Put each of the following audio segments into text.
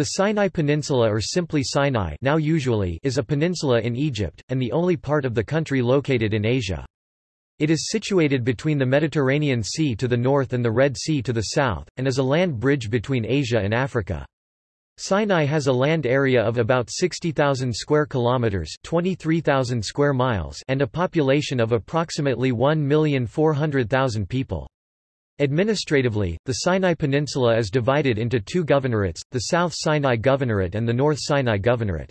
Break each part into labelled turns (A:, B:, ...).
A: The Sinai Peninsula or simply Sinai now usually is a peninsula in Egypt, and the only part of the country located in Asia. It is situated between the Mediterranean Sea to the north and the Red Sea to the south, and is a land bridge between Asia and Africa. Sinai has a land area of about 60,000 square kilometers, 23,000 square miles, and a population of approximately 1,400,000 people. Administratively, the Sinai Peninsula is divided into two governorates, the South Sinai Governorate and the North Sinai Governorate.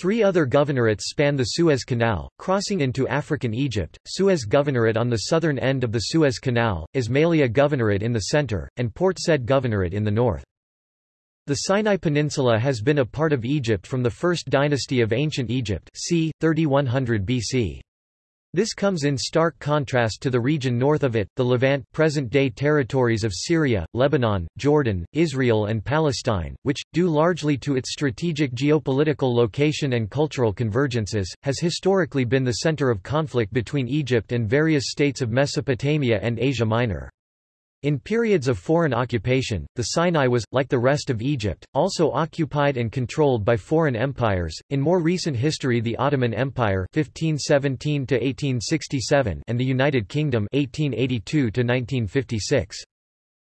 A: Three other governorates span the Suez Canal, crossing into African Egypt, Suez Governorate on the southern end of the Suez Canal, Ismailia Governorate in the center, and Port Said Governorate in the north. The Sinai Peninsula has been a part of Egypt from the first dynasty of ancient Egypt c. 3100 BC. This comes in stark contrast to the region north of it, the Levant present-day territories of Syria, Lebanon, Jordan, Israel and Palestine, which, due largely to its strategic geopolitical location and cultural convergences, has historically been the center of conflict between Egypt and various states of Mesopotamia and Asia Minor. In periods of foreign occupation, the Sinai was, like the rest of Egypt, also occupied and controlled by foreign empires. In more recent history, the Ottoman Empire (1517 to 1867) and the United Kingdom (1882 to 1956).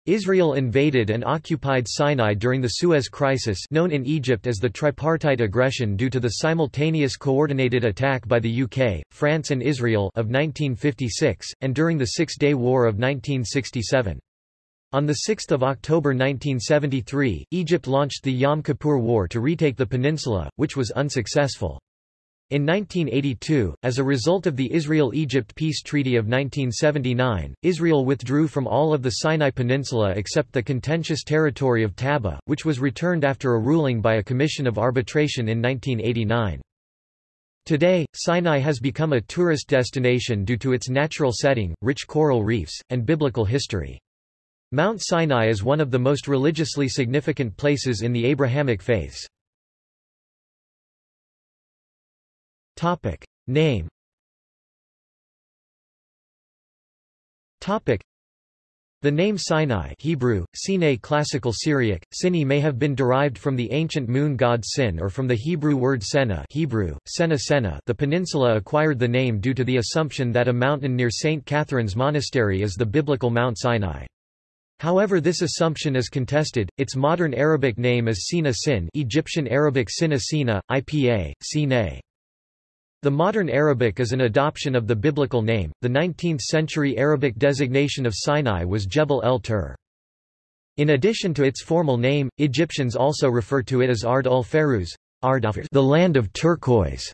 A: Israel invaded and occupied Sinai during the Suez Crisis known in Egypt as the Tripartite Aggression due to the simultaneous coordinated attack by the UK, France and Israel of 1956, and during the Six-Day War of 1967. On 6 October 1973, Egypt launched the Yom Kippur War to retake the peninsula, which was unsuccessful. In 1982, as a result of the Israel-Egypt Peace Treaty of 1979, Israel withdrew from all of the Sinai Peninsula except the contentious territory of Taba, which was returned after a ruling by a commission of arbitration in 1989. Today, Sinai has become a tourist destination due to its natural setting, rich coral reefs, and biblical history. Mount Sinai is one of the most religiously significant places in the Abrahamic faiths. Topic. Name Topic. The name Sinai Hebrew, Sinai Classical Syriac, Sini may have been derived from the ancient moon god Sin or from the Hebrew word Sena Hebrew, Sena Sena the peninsula acquired the name due to the assumption that a mountain near St. Catherine's Monastery is the biblical Mount Sinai. However this assumption is contested, its modern Arabic name is Sina Sin Egyptian Arabic Sina Sina, IPA, Sinai. The modern Arabic is an adoption of the biblical name. The 19th-century Arabic designation of Sinai was Jebel el-Tur. In addition to its formal name, Egyptians also refer to it as Ard ul-Feruz, the land of turquoise.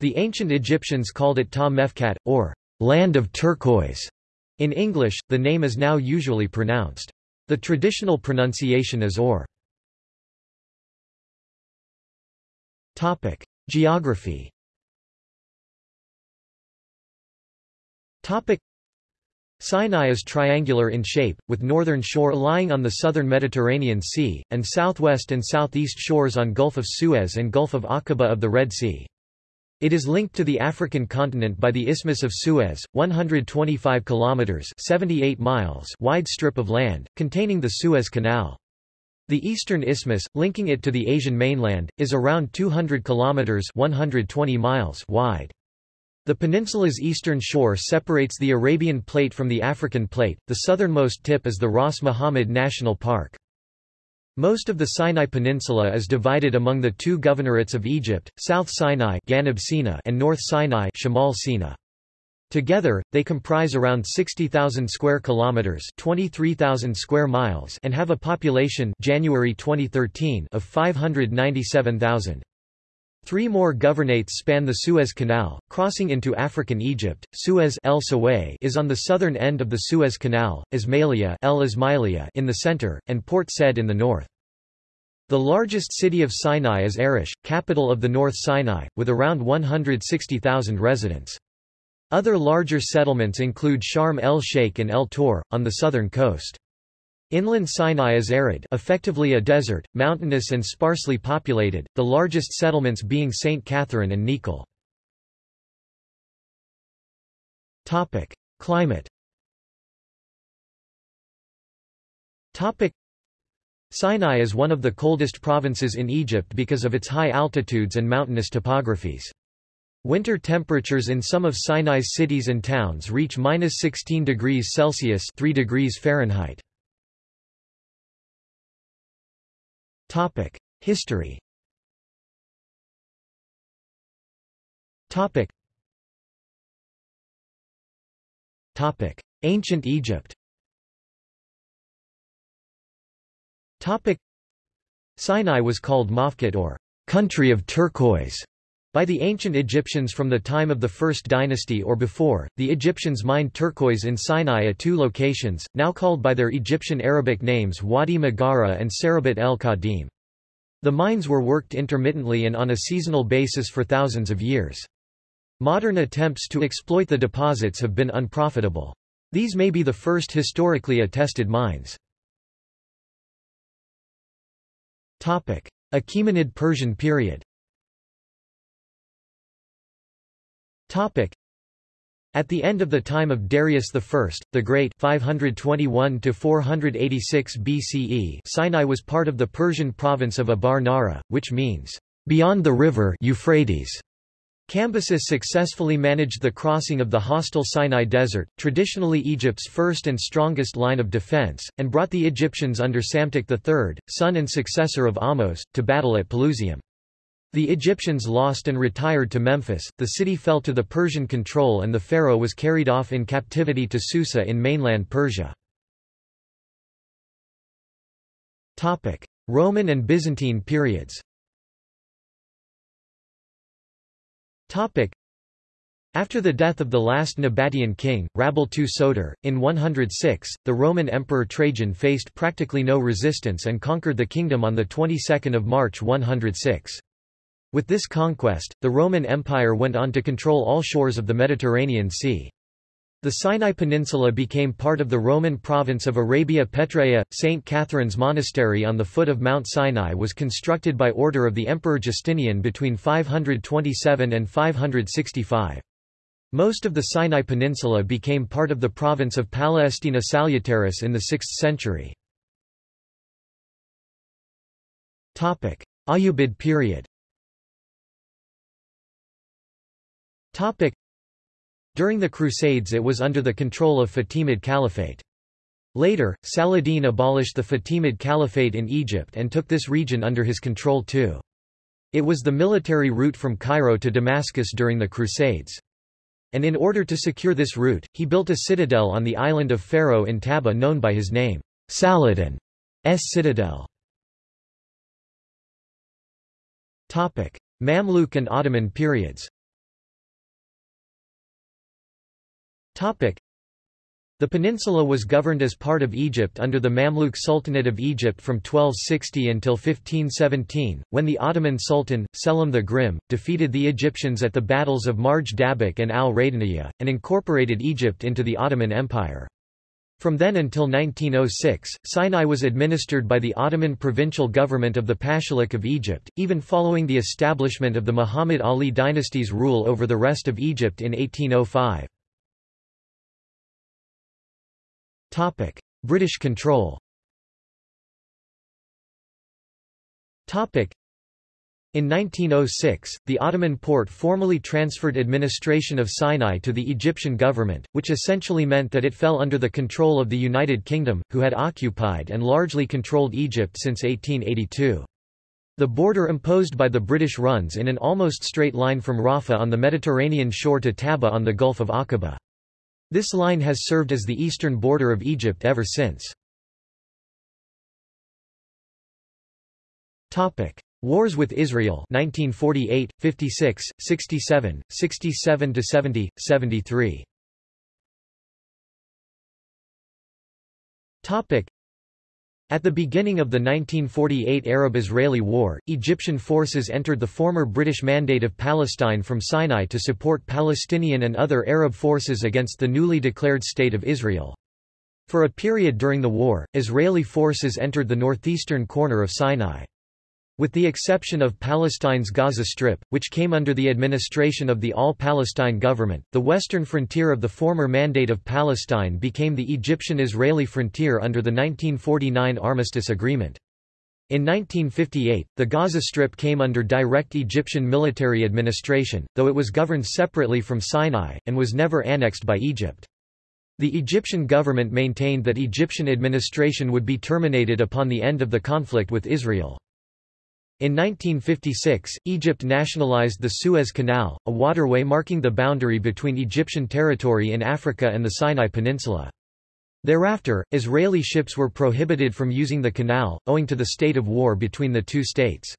A: The ancient Egyptians called it Ta Mefkat, or land of turquoise. In English, the name is now usually pronounced. The traditional pronunciation is or. Topic: Geography. Topic: Sinai is triangular in shape, with northern shore lying on the southern Mediterranean Sea, and southwest and southeast shores on Gulf of Suez and Gulf of Aqaba of the Red Sea. It is linked to the African continent by the Isthmus of Suez, 125 kilometers (78 miles) wide strip of land containing the Suez Canal. The eastern isthmus, linking it to the Asian mainland, is around 200 kilometers (120 miles) wide. The peninsula's eastern shore separates the Arabian Plate from the African Plate. The southernmost tip is the Ras Muhammad National Park. Most of the Sinai Peninsula is divided among the two governorates of Egypt, South Sinai and North Sinai Shamal Sina. Together, they comprise around 60,000 square kilometers, 23,000 square miles, and have a population January 2013 of 597,000. Three more governorates span the Suez Canal, crossing into African Egypt. Suez El is on the southern end of the Suez Canal, Ismailia El Ismailia in the center, and Port Said in the north. The largest city of Sinai is Arish, capital of the North Sinai, with around 160,000 residents. Other larger settlements include Sharm el-Sheikh and El Tor, on the southern coast. Inland Sinai is arid effectively a desert, mountainous and sparsely populated, the largest settlements being St. Catherine and Nekhel. Climate Sinai is one of the coldest provinces in Egypt because of its high altitudes and mountainous topographies. Winter temperatures in some of Sinai's cities and towns reach minus 16 degrees Celsius 3 degrees Fahrenheit. Topic: History. Topic. Topic: Ancient Egypt. Topic. Sinai was called Mafkat or country of turquoise by the ancient Egyptians from the time of the First Dynasty or before, the Egyptians mined turquoise in Sinai at two locations, now called by their Egyptian Arabic names Wadi Magara and Serabit el-Khadim. The mines were worked intermittently and on a seasonal basis for thousands of years. Modern attempts to exploit the deposits have been unprofitable. These may be the first historically attested mines. Achaemenid Persian period At the end of the time of Darius I, the Great 521 BCE Sinai was part of the Persian province of Abar Nahra, which means, beyond the river Euphrates. Cambyses successfully managed the crossing of the hostile Sinai Desert, traditionally Egypt's first and strongest line of defense, and brought the Egyptians under Psamtik III, son and successor of Ahmose, to battle at Pelusium. The Egyptians lost and retired to Memphis, the city fell to the Persian control and the pharaoh was carried off in captivity to Susa in mainland Persia. Roman and Byzantine periods after the death of the last Nabatean king, Rabel II Soter, in 106, the Roman Emperor Trajan faced practically no resistance and conquered the kingdom on the 22nd of March 106. With this conquest, the Roman Empire went on to control all shores of the Mediterranean Sea. The Sinai Peninsula became part of the Roman province of Arabia Petraea. St. Catherine's Monastery on the foot of Mount Sinai was constructed by order of the Emperor Justinian between 527 and 565. Most of the Sinai Peninsula became part of the province of Palestina Salutaris in the 6th century. Ayyubid period During the Crusades it was under the control of Fatimid Caliphate. Later, Saladin abolished the Fatimid Caliphate in Egypt and took this region under his control too. It was the military route from Cairo to Damascus during the Crusades. And in order to secure this route, he built a citadel on the island of Pharaoh in Taba known by his name, Saladin's citadel. Mamluk and Ottoman periods the peninsula was governed as part of Egypt under the Mamluk Sultanate of Egypt from 1260 until 1517, when the Ottoman Sultan, Selim the Grim, defeated the Egyptians at the battles of Marj Dabiq and al-Raydaniya, and incorporated Egypt into the Ottoman Empire. From then until 1906, Sinai was administered by the Ottoman provincial government of the Pashalik of Egypt, even following the establishment of the Muhammad Ali dynasty's rule over the rest of Egypt in 1805. Topic: British control. Topic: in 1906, the Ottoman Porte formally transferred administration of Sinai to the Egyptian government, which essentially meant that it fell under the control of the United Kingdom, who had occupied and largely controlled Egypt since 1882. The border imposed by the British runs in an almost straight line from Rafah on the Mediterranean shore to Taba on the Gulf of Aqaba. This line has served as the eastern border of Egypt ever since. Topic: Wars with Israel 1948, 56, 67, 67 to 70, 73 at the beginning of the 1948 Arab-Israeli War, Egyptian forces entered the former British Mandate of Palestine from Sinai to support Palestinian and other Arab forces against the newly declared State of Israel. For a period during the war, Israeli forces entered the northeastern corner of Sinai. With the exception of Palestine's Gaza Strip, which came under the administration of the All-Palestine government, the western frontier of the former Mandate of Palestine became the Egyptian-Israeli frontier under the 1949 Armistice Agreement. In 1958, the Gaza Strip came under direct Egyptian military administration, though it was governed separately from Sinai, and was never annexed by Egypt. The Egyptian government maintained that Egyptian administration would be terminated upon the end of the conflict with Israel. In 1956, Egypt nationalized the Suez Canal, a waterway marking the boundary between Egyptian territory in Africa and the Sinai Peninsula. Thereafter, Israeli ships were prohibited from using the canal, owing to the state of war between the two states.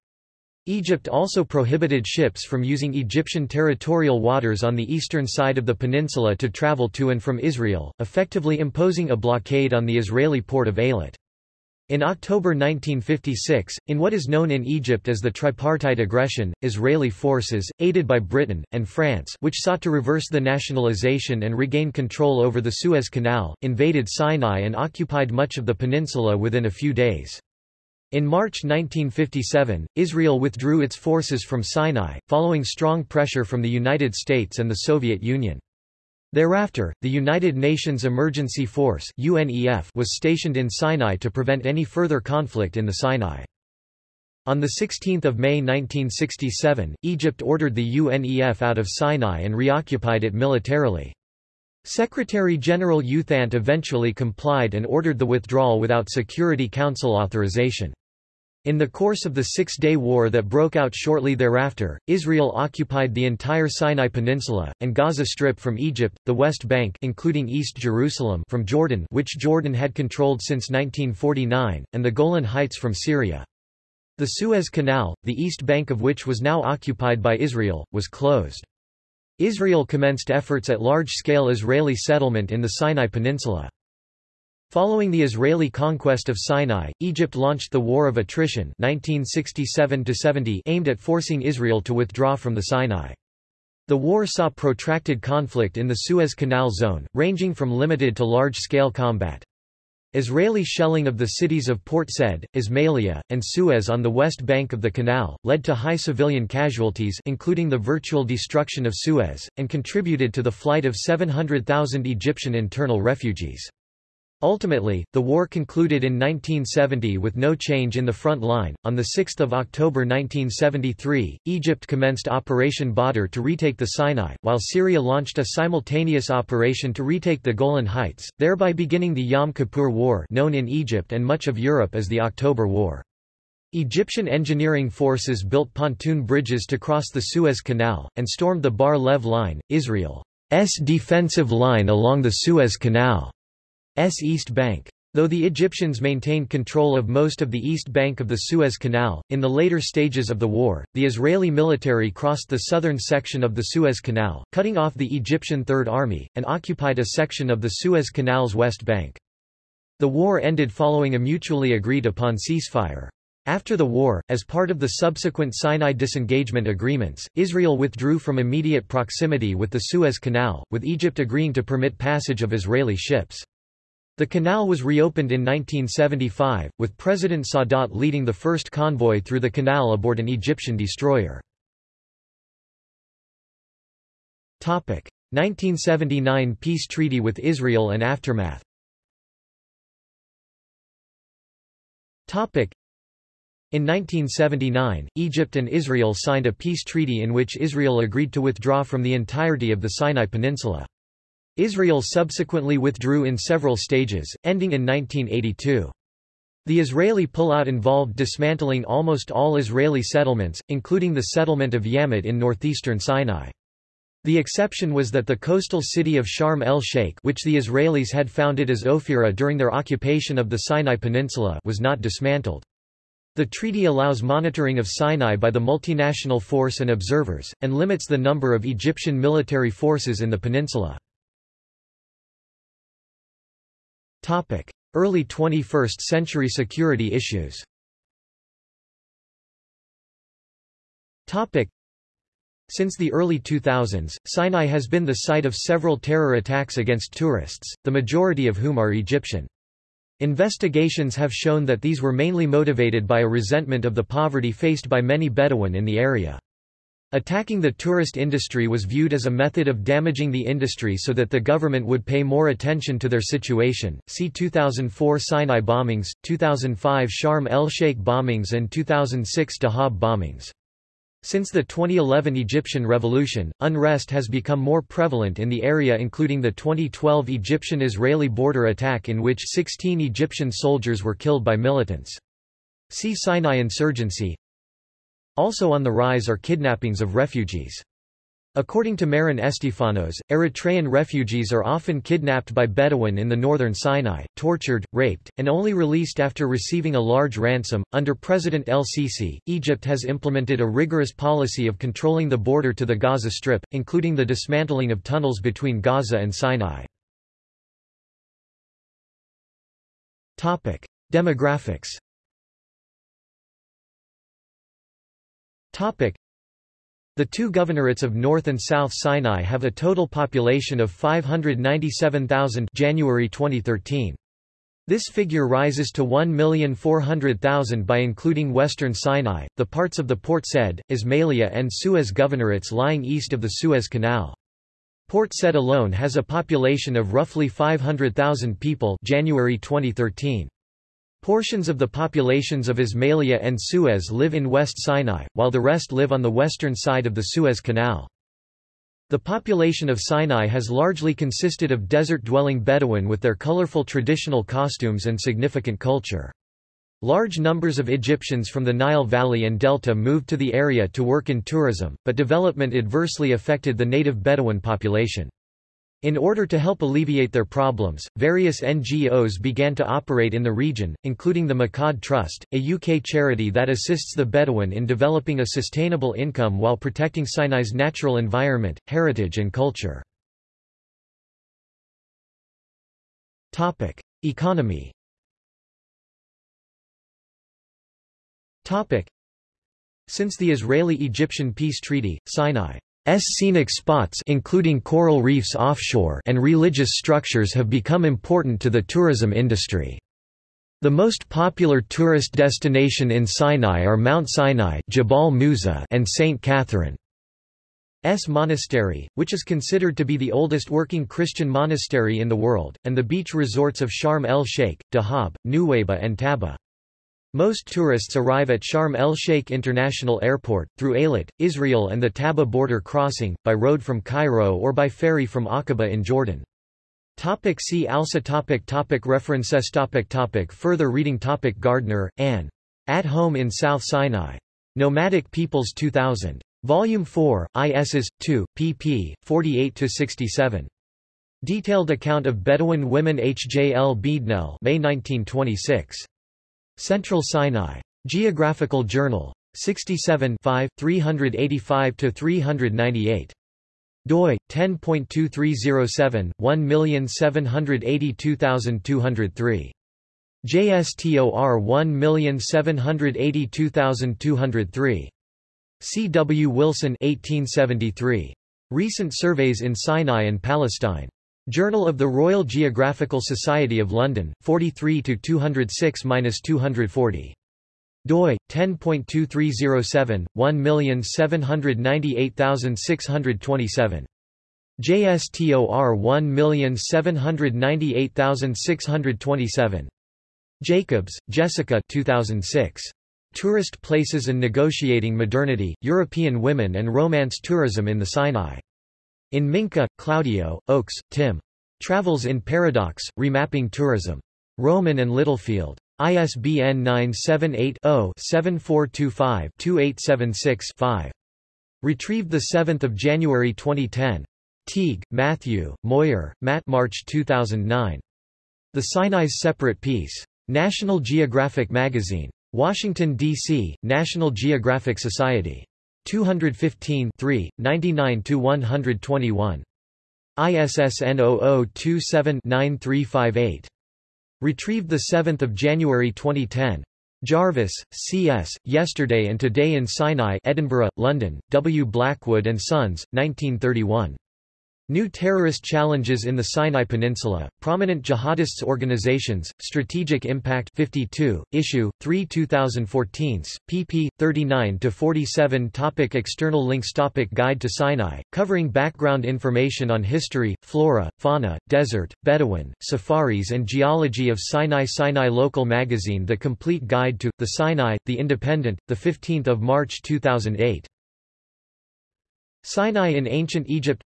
A: Egypt also prohibited ships from using Egyptian territorial waters on the eastern side of the peninsula to travel to and from Israel, effectively imposing a blockade on the Israeli port of Eilat. In October 1956, in what is known in Egypt as the tripartite aggression, Israeli forces, aided by Britain, and France which sought to reverse the nationalization and regain control over the Suez Canal, invaded Sinai and occupied much of the peninsula within a few days. In March 1957, Israel withdrew its forces from Sinai, following strong pressure from the United States and the Soviet Union. Thereafter, the United Nations Emergency Force was stationed in Sinai to prevent any further conflict in the Sinai. On 16 May 1967, Egypt ordered the UNEF out of Sinai and reoccupied it militarily. Secretary-General U Thant eventually complied and ordered the withdrawal without Security Council authorization. In the course of the Six-Day War that broke out shortly thereafter, Israel occupied the entire Sinai Peninsula, and Gaza Strip from Egypt, the West Bank including East Jerusalem from Jordan which Jordan had controlled since 1949, and the Golan Heights from Syria. The Suez Canal, the east bank of which was now occupied by Israel, was closed. Israel commenced efforts at large-scale Israeli settlement in the Sinai Peninsula. Following the Israeli conquest of Sinai, Egypt launched the War of Attrition 1967 aimed at forcing Israel to withdraw from the Sinai. The war saw protracted conflict in the Suez Canal zone, ranging from limited to large-scale combat. Israeli shelling of the cities of Port Said, Ismailia, and Suez on the west bank of the canal, led to high civilian casualties including the virtual destruction of Suez, and contributed to the flight of 700,000 Egyptian internal refugees. Ultimately, the war concluded in 1970 with no change in the front line. On 6 October 1973, Egypt commenced Operation Badr to retake the Sinai, while Syria launched a simultaneous operation to retake the Golan Heights, thereby beginning the Yom Kippur War known in Egypt and much of Europe as the October War. Egyptian engineering forces built pontoon bridges to cross the Suez Canal, and stormed the Bar Lev Line, Israel's defensive line along the Suez Canal. S East Bank. Though the Egyptians maintained control of most of the east bank of the Suez Canal, in the later stages of the war, the Israeli military crossed the southern section of the Suez Canal, cutting off the Egyptian Third Army, and occupied a section of the Suez Canal's west bank. The war ended following a mutually agreed upon ceasefire. After the war, as part of the subsequent Sinai disengagement agreements, Israel withdrew from immediate proximity with the Suez Canal, with Egypt agreeing to permit passage of Israeli ships. The canal was reopened in 1975, with President Sadat leading the first convoy through the canal aboard an Egyptian destroyer. 1979 peace treaty with Israel and aftermath in 1979, Egypt and Israel signed a peace treaty in which Israel agreed to withdraw from the entirety of the Sinai Peninsula. Israel subsequently withdrew in several stages, ending in 1982. The Israeli pullout involved dismantling almost all Israeli settlements, including the settlement of Yamit in northeastern Sinai. The exception was that the coastal city of Sharm el-Sheikh which the Israelis had founded as Ophira during their occupation of the Sinai Peninsula was not dismantled. The treaty allows monitoring of Sinai by the multinational force and observers, and limits the number of Egyptian military forces in the peninsula. Topic: Early 21st century security issues. Topic: Since the early 2000s, Sinai has been the site of several terror attacks against tourists, the majority of whom are Egyptian. Investigations have shown that these were mainly motivated by a resentment of the poverty faced by many Bedouin in the area. Attacking the tourist industry was viewed as a method of damaging the industry so that the government would pay more attention to their situation. See 2004 Sinai bombings, 2005 Sharm el-Sheikh bombings and 2006 Dahab bombings. Since the 2011 Egyptian revolution, unrest has become more prevalent in the area including the 2012 Egyptian-Israeli border attack in which 16 Egyptian soldiers were killed by militants. See Sinai insurgency, also on the rise are kidnappings of refugees. According to Meron Estefanos, Eritrean refugees are often kidnapped by Bedouin in the northern Sinai, tortured, raped, and only released after receiving a large ransom. Under President El Sisi, Egypt has implemented a rigorous policy of controlling the border to the Gaza Strip, including the dismantling of tunnels between Gaza and Sinai. Topic: Demographics The two governorates of North and South Sinai have a total population of 597,000 January 2013. This figure rises to 1,400,000 by including Western Sinai, the parts of the Port Said, Ismailia and Suez governorates lying east of the Suez Canal. Port Said alone has a population of roughly 500,000 people January 2013. Portions of the populations of Ismailia and Suez live in West Sinai, while the rest live on the western side of the Suez Canal. The population of Sinai has largely consisted of desert-dwelling Bedouin with their colorful traditional costumes and significant culture. Large numbers of Egyptians from the Nile Valley and Delta moved to the area to work in tourism, but development adversely affected the native Bedouin population. In order to help alleviate their problems, various NGOs began to operate in the region, including the Makhad Trust, a UK charity that assists the Bedouin in developing a sustainable income while protecting Sinai's natural environment, heritage and culture. Economy Since the Israeli-Egyptian peace treaty, Sinai scenic spots including coral reefs offshore and religious structures have become important to the tourism industry. The most popular tourist destination in Sinai are Mount Sinai Jabal Musa and St. Catherine's Monastery, which is considered to be the oldest working Christian monastery in the world, and the beach resorts of Sharm el-Sheikh, Dahab, Nuweiba and Taba. Most tourists arrive at Sharm el-Sheikh International Airport, through Eilat, Israel and the Taba border crossing, by road from Cairo or by ferry from Aqaba in Jordan. Topic see also topic topic References topic topic Further reading topic Gardner, Anne. At Home in South Sinai. Nomadic Peoples 2000. Volume 4, ISS, 2, pp. 48–67. Detailed account of Bedouin women H. J. L. Beadnell May 1926. Central Sinai. Geographical Journal. 67 385–398. doi, 10.2307, 1782203. JSTOR 1782203. C. W. Wilson 1873. Recent Surveys in Sinai and Palestine. Journal of the Royal Geographical Society of London, 43-206-240. doi 10.2307 1798627 JSTOR 1798627 Jacobs, Jessica 2006 Tourist Places and Negotiating Modernity European Women and Romance Tourism in the Sinai in Minca, Claudio, Oakes, Tim. Travels in Paradox, Remapping Tourism. Rowman and Littlefield. ISBN 978-0-7425-2876-5. Retrieved 7 January 2010. Teague, Matthew, Moyer, Matt March 2009. The Sinai's Separate Peace. National Geographic Magazine. Washington, D.C., National Geographic Society. 215 99-121. ISSN 0027-9358. Retrieved 7 January 2010. Jarvis, C.S., Yesterday and Today in Sinai Edinburgh, London, W. Blackwood and Sons, 1931. New terrorist challenges in the Sinai Peninsula, prominent jihadists organizations, strategic impact 52, issue, 3 2014, pp. 39-47 Topic External links Topic Guide to Sinai, covering background information on history, flora, fauna, desert, Bedouin, safaris and geology of Sinai Sinai Local Magazine The Complete Guide to, the Sinai, The Independent, 15 March 2008 Sinai in Ancient Egypt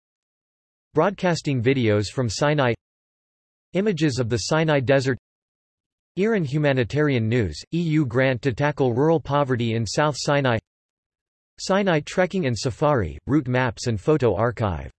A: Broadcasting videos from Sinai. Images of the Sinai Desert. IRIN Humanitarian News, EU grant to tackle rural poverty in South Sinai. Sinai trekking and safari, route maps and photo archive